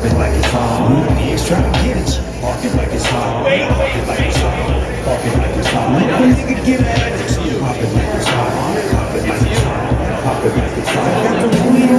Park it like it's hot. Niggas to get at you. Park it like it's hot. Park it like it's hot. Park it like it's hot. Let a nigga get at you. Pop it like it's hot. Pop it like it's hot. Pop it like it's hot.